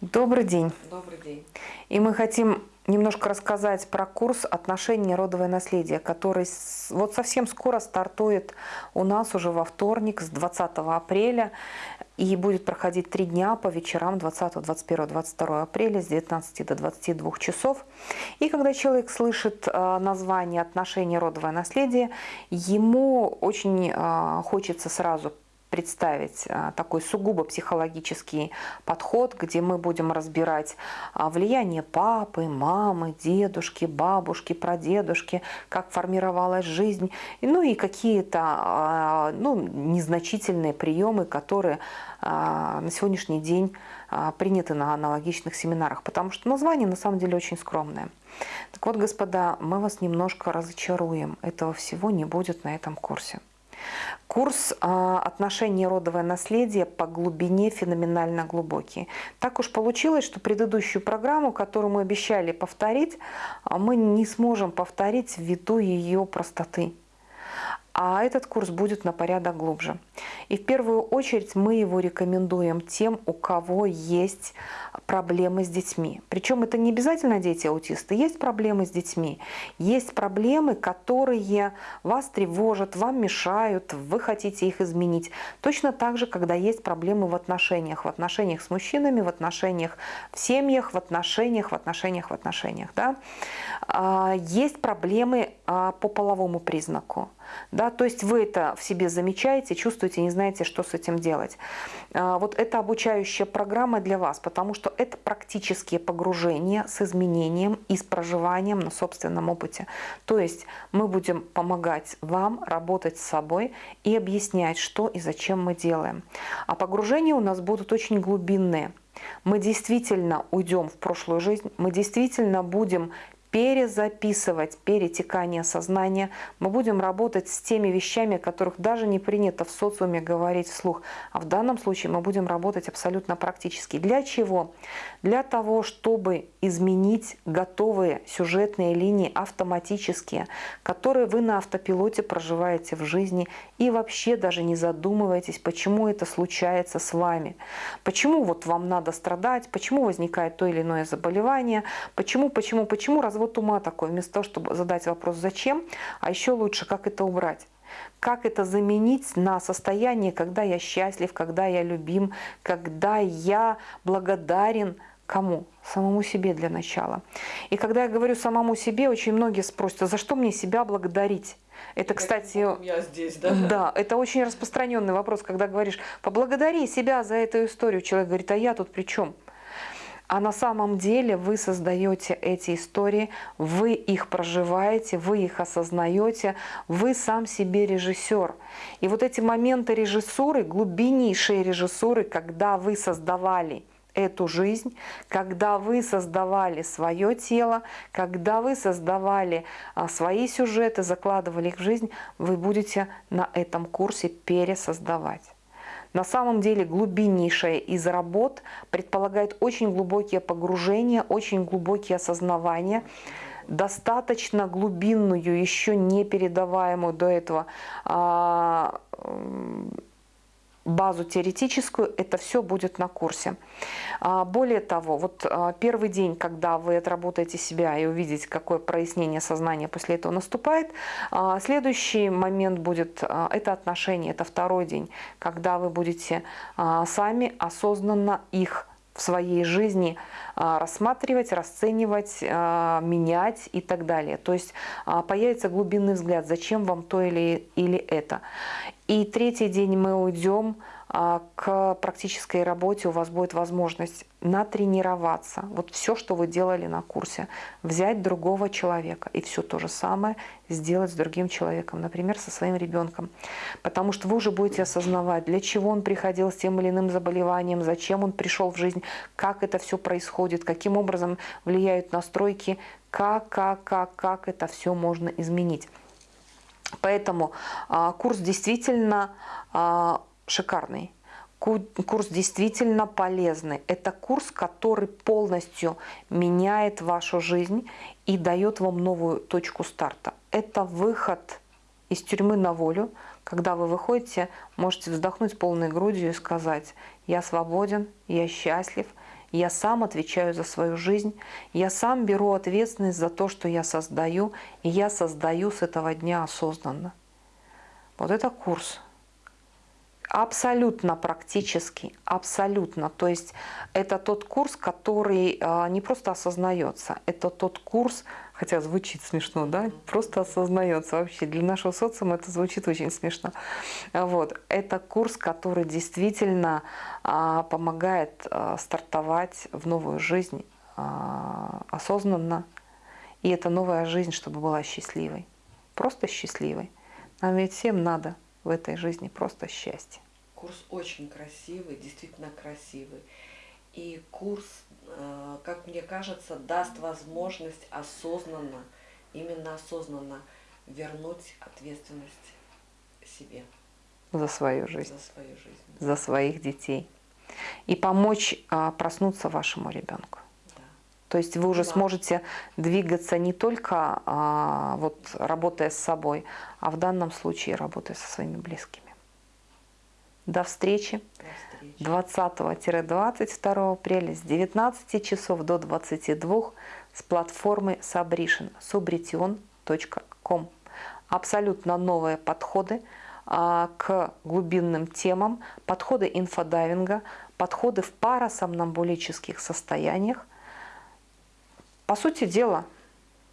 Добрый день. Добрый день. И мы хотим немножко рассказать про курс «Отношения родовое наследие», который вот совсем скоро стартует у нас уже во вторник с 20 апреля и будет проходить три дня по вечерам 20, 21, 22 апреля с 19 до 22 часов. И когда человек слышит э, название «Отношения родовое наследие», ему очень э, хочется сразу представить а, такой сугубо психологический подход, где мы будем разбирать а, влияние папы, мамы, дедушки, бабушки, прадедушки, как формировалась жизнь, ну и какие-то а, ну, незначительные приемы, которые на сегодняшний день приняты на аналогичных семинарах, потому что название на самом деле очень скромное. Так вот, господа, мы вас немножко разочаруем. Этого всего не будет на этом курсе. Курс а, «Отношения родовое наследие» по глубине феноменально глубокий. Так уж получилось, что предыдущую программу, которую мы обещали повторить, а, мы не сможем повторить ввиду ее простоты а этот курс будет на порядок глубже. И в первую очередь мы его рекомендуем тем, у кого есть проблемы с детьми. Причем это не обязательно дети-аутисты, есть проблемы с детьми, есть проблемы, которые вас тревожат, вам мешают, вы хотите их изменить. Точно так же, когда есть проблемы в отношениях, в отношениях с мужчинами, в отношениях в семьях, в отношениях, в отношениях, в отношениях. Да? А, есть проблемы а, по половому признаку. Да, то есть вы это в себе замечаете, чувствуете, не знаете, что с этим делать. А, вот это обучающая программа для вас, потому что это практические погружения с изменением и с проживанием на собственном опыте. То есть мы будем помогать вам работать с собой и объяснять, что и зачем мы делаем. А погружения у нас будут очень глубинные. Мы действительно уйдем в прошлую жизнь, мы действительно будем перезаписывать перетекание сознания. Мы будем работать с теми вещами, о которых даже не принято в социуме говорить вслух. А в данном случае мы будем работать абсолютно практически. Для чего? Для того, чтобы изменить готовые сюжетные линии автоматические, которые вы на автопилоте проживаете в жизни и вообще даже не задумываетесь, почему это случается с вами. Почему вот вам надо страдать, почему возникает то или иное заболевание, почему, почему, почему раз развод ума такой, вместо того, чтобы задать вопрос «зачем?», а еще лучше «как это убрать?». Как это заменить на состояние, когда я счастлив, когда я любим, когда я благодарен кому? Самому себе для начала. И когда я говорю самому себе, очень многие спросят, а за что мне себя благодарить? Это, кстати, я здесь, да? Да, это очень распространенный вопрос, когда говоришь, поблагодари себя за эту историю. Человек говорит, а я тут при чем? А на самом деле вы создаете эти истории, вы их проживаете, вы их осознаете, вы сам себе режиссер. И вот эти моменты режиссуры, глубиннейшие режиссуры, когда вы создавали эту жизнь, когда вы создавали свое тело, когда вы создавали а, свои сюжеты, закладывали их в жизнь, вы будете на этом курсе пересоздавать. На самом деле глубиннейшая из работ предполагает очень глубокие погружения, очень глубокие осознавания, достаточно глубинную, еще не передаваемую до этого а, базу теоретическую, это все будет на курсе. А, более того, вот а, первый день, когда вы отработаете себя и увидите, какое прояснение сознания после этого наступает, а, следующий момент будет, это отношения, это второй день, когда вы будете сами осознанно их в своей жизни рассматривать, расценивать, менять и так далее. То есть появится глубинный взгляд, зачем вам то или, или это. И третий день мы уйдем а, к практической работе, у вас будет возможность натренироваться. Вот все, что вы делали на курсе, взять другого человека и все то же самое сделать с другим человеком, например, со своим ребенком. Потому что вы уже будете осознавать, для чего он приходил с тем или иным заболеванием, зачем он пришел в жизнь, как это все происходит, каким образом влияют настройки, как, как, как, как это все можно изменить. Поэтому а, курс действительно а, шикарный. Курс действительно полезный. Это курс, который полностью меняет вашу жизнь и дает вам новую точку старта. Это выход из тюрьмы на волю, когда вы выходите, можете вздохнуть полной грудью и сказать, я свободен, я счастлив, я сам отвечаю за свою жизнь, я сам беру ответственность за то, что я создаю, и я создаю с этого дня осознанно. Вот это курс. Абсолютно практический, абсолютно. То есть это тот курс, который а, не просто осознается, это тот курс, хотя звучит смешно, да, просто осознается вообще. Для нашего социума это звучит очень смешно. Вот. Это курс, который действительно а, помогает а, стартовать в новую жизнь осознанно. И эта новая жизнь, чтобы была счастливой. Просто счастливой. Нам ведь всем надо в этой жизни просто счастье. Курс очень красивый, действительно красивый. И курс, э, как мне кажется, даст возможность осознанно, именно осознанно вернуть ответственность себе. За свою жизнь. За свою жизнь. За своих детей. И помочь а, проснуться вашему ребенку. То есть вы уже да. сможете двигаться не только а, вот, работая с собой, а в данном случае работая со своими близкими. До встречи, 20-22 апреля с 19 часов до 22 с платформы Sabrition, subrition.com. Абсолютно новые подходы а, к глубинным темам, подходы инфодайвинга, подходы в парасомнамбулических состояниях – по сути дела,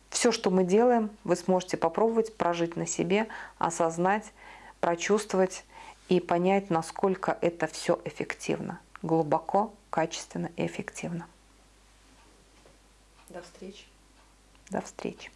все, что мы делаем, вы сможете попробовать прожить на себе, осознать, прочувствовать и понять, насколько это все эффективно. Глубоко, качественно и эффективно. До встречи. До встречи.